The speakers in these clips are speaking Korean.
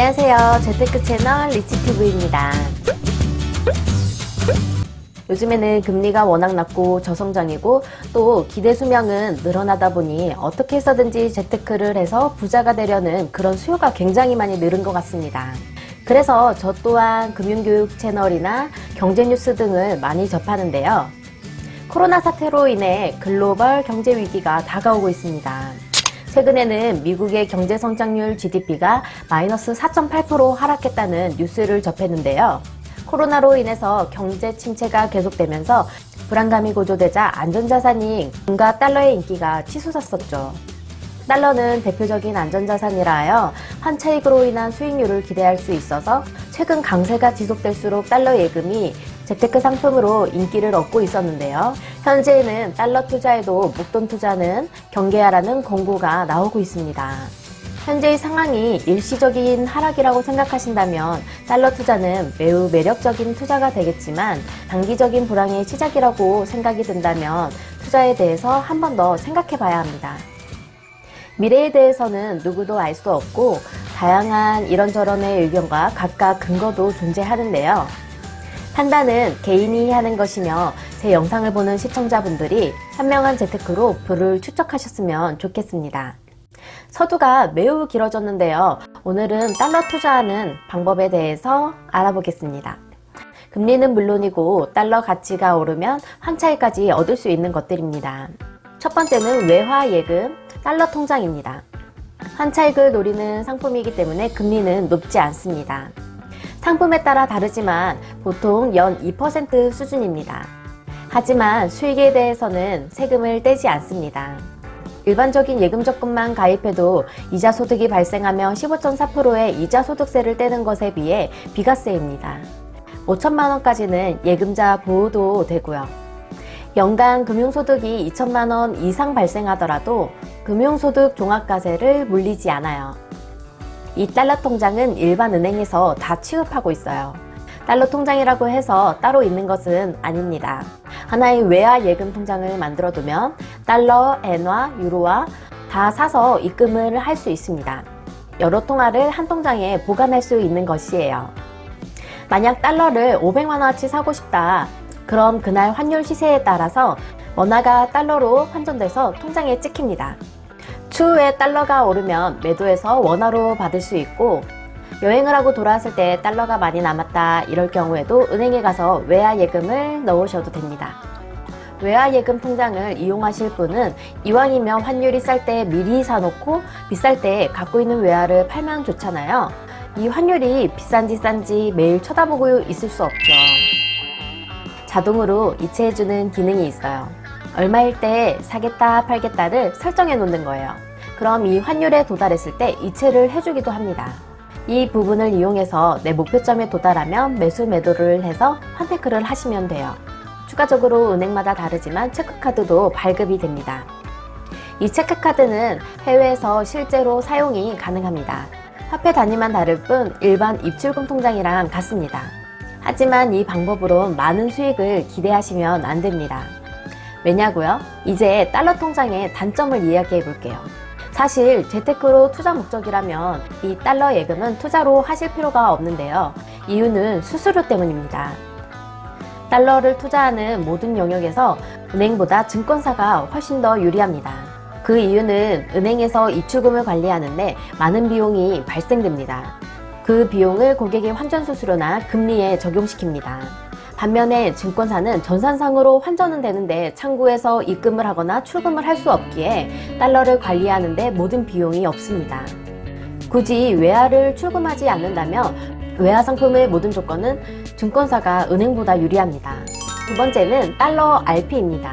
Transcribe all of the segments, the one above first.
안녕하세요. 재테크 채널 리치티브입니다. 요즘에는 금리가 워낙 낮고 저성장이고 또 기대 수명은 늘어나다 보니 어떻게 해서든지 재테크를 해서 부자가 되려는 그런 수요가 굉장히 많이 늘은 것 같습니다. 그래서 저 또한 금융교육 채널이나 경제뉴스 등을 많이 접하는데요. 코로나 사태로 인해 글로벌 경제 위기가 다가오고 있습니다. 최근에는 미국의 경제 성장률 GDP가 마이너스 4.8% 하락했다는 뉴스를 접했는데요. 코로나로 인해서 경제 침체가 계속되면서 불안감이 고조되자 안전자산인 금과 달러의 인기가 치솟았었죠. 달러는 대표적인 안전자산이라 하여 환차익으로 인한 수익률을 기대할 수 있어서 최근 강세가 지속될수록 달러 예금이 재테크 상품으로 인기를 얻고 있었는데요. 현재는 달러 투자에도 목돈 투자는 경계하라는 권고가 나오고 있습니다. 현재의 상황이 일시적인 하락이라고 생각하신다면 달러 투자는 매우 매력적인 투자가 되겠지만 단기적인 불황의 시작이라고 생각이 든다면 투자에 대해서 한 번 더 생각해 봐야 합니다. 미래에 대해서는 누구도 알 수 없고 다양한 이런저런의 의견과 각각 근거도 존재하는데요. 판단은 개인이 하는 것이며 제 영상을 보는 시청자분들이 현명한 재테크로 부를 추적하셨으면 좋겠습니다. 서두가 매우 길어졌는데요. 오늘은 달러 투자하는 방법에 대해서 알아보겠습니다. 금리는 물론이고 달러 가치가 오르면 환차익까지 얻을 수 있는 것들입니다. 첫 번째는 외화 예금 달러 통장입니다. 환차익을 노리는 상품이기 때문에 금리는 높지 않습니다. 상품에 따라 다르지만 보통 연 2% 수준입니다. 하지만 수익에 대해서는 세금을 떼지 않습니다. 일반적인 예금 적금만 가입해도 이자 소득이 발생하며 15.4%의 이자 소득세를 떼는 것에 비해 비과세입니다. 5천만원까지는 예금자 보호도 되고요. 연간 금융소득이 2천만원 이상 발생하더라도 금융소득 종합과세를 물리지 않아요. 이 달러 통장은 일반 은행에서 다 취급하고 있어요. 달러 통장이라고 해서 따로 있는 것은 아닙니다. 하나의 외화 예금 통장을 만들어 두면 달러, 엔화, 유로와 다 사서 입금을 할 수 있습니다. 여러 통화를 한 통장에 보관할 수 있는 것이에요. 만약 달러를 500만원어치 사고 싶다. 그럼 그날 환율 시세에 따라서 원화가 달러로 환전돼서 통장에 찍힙니다. 추후에 달러가 오르면 매도해서 원화로 받을 수 있고 여행을 하고 돌아왔을 때 달러가 많이 남았다 이럴 경우에도 은행에 가서 외화 예금을 넣으셔도 됩니다. 외화 예금 통장을 이용하실 분은 이왕이면 환율이 쌀 때 미리 사놓고 비쌀 때 갖고 있는 외화를 팔면 좋잖아요. 이 환율이 비싼지 싼지 매일 쳐다보고 있을 수 없죠. 자동으로 이체해주는 기능이 있어요. 얼마일 때 사겠다 팔겠다를 설정해 놓는 거예요. 그럼 이 환율에 도달했을 때 이체를 해주기도 합니다. 이 부분을 이용해서 내 목표점에 도달하면 매수 매도를 해서 환테크를 하시면 돼요. 추가적으로 은행마다 다르지만 체크카드도 발급이 됩니다. 이 체크카드는 해외에서 실제로 사용이 가능합니다. 화폐 단위만 다를 뿐 일반 입출금 통장이랑 같습니다. 하지만 이 방법으로 많은 수익을 기대하시면 안 됩니다. 왜냐고요? 이제 달러 통장의 단점을 이야기해 볼게요. 사실 재테크로 투자 목적이라면 이 달러 예금은 투자로 하실 필요가 없는데요. 이유는 수수료 때문입니다. 달러를 투자하는 모든 영역에서 은행보다 증권사가 훨씬 더 유리합니다. 그 이유는 은행에서 입출금을 관리하는데 많은 비용이 발생됩니다. 그 비용을 고객의 환전 수수료나 금리에 적용시킵니다. 반면에 증권사는 전산상으로 환전은 되는데 창구에서 입금을 하거나 출금을 할 수 없기에 달러를 관리하는데 모든 비용이 없습니다. 굳이 외화를 출금하지 않는다면 외화 상품의 모든 조건은 증권사가 은행보다 유리합니다. 두 번째는 달러 RP입니다.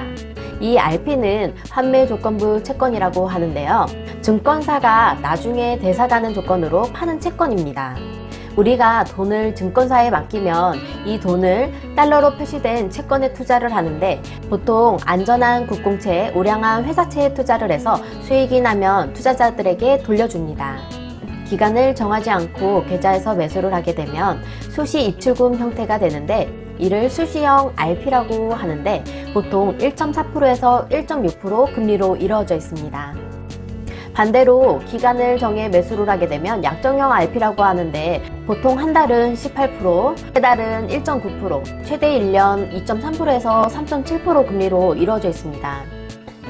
이 RP는 환매 조건부 채권이라고 하는데요. 증권사가 나중에 대사가는 조건으로 파는 채권입니다. 우리가 돈을 증권사에 맡기면 이 돈을 달러로 표시된 채권에 투자를 하는데 보통 안전한 국공채, 우량한 회사채에 투자를 해서 수익이 나면 투자자들에게 돌려줍니다. 기간을 정하지 않고 계좌에서 매수를 하게 되면 수시 입출금 형태가 되는데 이를 수시형 RP라고 하는데 보통 1.4%에서 1.6% 금리로 이루어져 있습니다. 반대로 기간을 정해 매수를 하게 되면 약정형 RP라고 하는데 보통 한 달은 18%, 세 달은 1.9%, 최대 1년 2.3%에서 3.7% 금리로 이루어져 있습니다.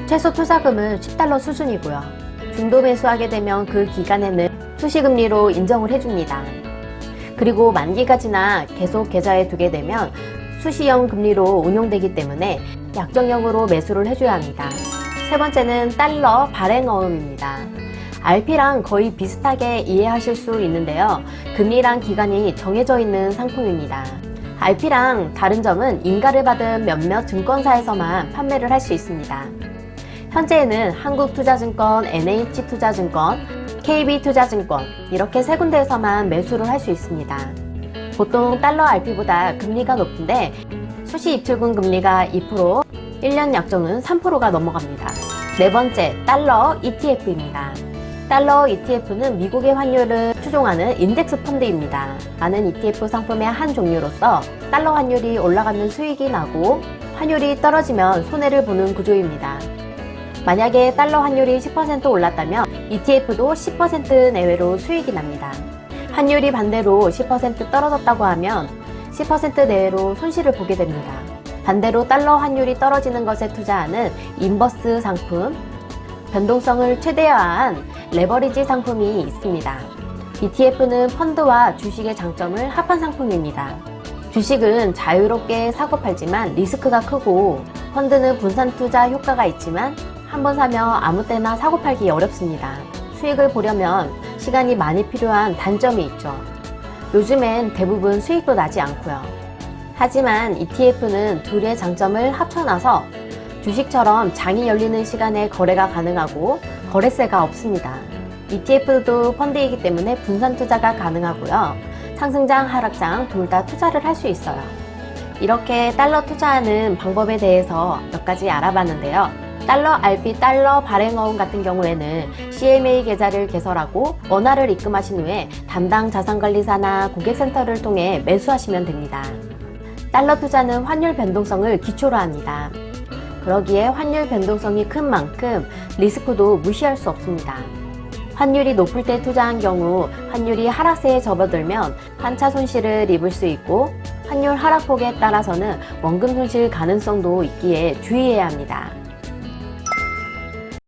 최소 투자금은 10달러 수준이고요. 중도 매수하게 되면 그 기간에는 수시금리로 인정을 해줍니다. 그리고 만기가 지나 계속 계좌에 두게 되면 수시형 금리로 운용되기 때문에 약정형으로 매수를 해줘야 합니다. 세 번째는 달러 발행 어음입니다. RP랑 거의 비슷하게 이해하실 수 있는데요. 금리랑 기간이 정해져 있는 상품입니다. RP랑 다른 점은 인가를 받은 몇몇 증권사에서만 판매를 할 수 있습니다. 현재는 한국투자증권, NH투자증권, KB투자증권 이렇게 세 군데에서만 매수를 할 수 있습니다. 보통 달러 RP보다 금리가 높은데 수시 입출금 금리가 2%, 1년 약정은 3%가 넘어갑니다. 네 번째, 달러 ETF입니다. 달러 ETF는 미국의 환율을 추종하는 인덱스 펀드입니다. 많은 ETF 상품의 한 종류로서 달러 환율이 올라가면 수익이 나고 환율이 떨어지면 손해를 보는 구조입니다. 만약에 달러 환율이 10% 올랐다면 ETF도 10% 내외로 수익이 납니다. 환율이 반대로 10% 떨어졌다고 하면 10% 내외로 손실을 보게 됩니다. 반대로 달러 환율이 떨어지는 것에 투자하는 인버스 상품, 변동성을 최대화한 레버리지 상품이 있습니다. ETF는 펀드와 주식의 장점을 합한 상품입니다. 주식은 자유롭게 사고 팔지만 리스크가 크고 펀드는 분산 투자 효과가 있지만 한 번 사면 아무 때나 사고 팔기 어렵습니다. 수익을 보려면 시간이 많이 필요한 단점이 있죠. 요즘엔 대부분 수익도 나지 않고요. 하지만 ETF는 둘의 장점을 합쳐놔서 주식처럼 장이 열리는 시간에 거래가 가능하고 거래세가 없습니다. ETF도 펀드이기 때문에 분산 투자가 가능하고요. 상승장, 하락장 둘 다 투자를 할 수 있어요. 이렇게 달러 투자하는 방법에 대해서 몇 가지 알아봤는데요. 달러 RP 달러 발행어음 같은 경우에는 CMA 계좌를 개설하고 원화를 입금하신 후에 담당 자산관리사나 고객센터를 통해 매수하시면 됩니다. 달러 투자는 환율 변동성을 기초로 합니다. 그러기에 환율 변동성이 큰 만큼 리스크도 무시할 수 없습니다. 환율이 높을 때 투자한 경우 환율이 하락세에 접어들면 환차 손실을 입을 수 있고 환율 하락폭에 따라서는 원금 손실 가능성도 있기에 주의해야 합니다.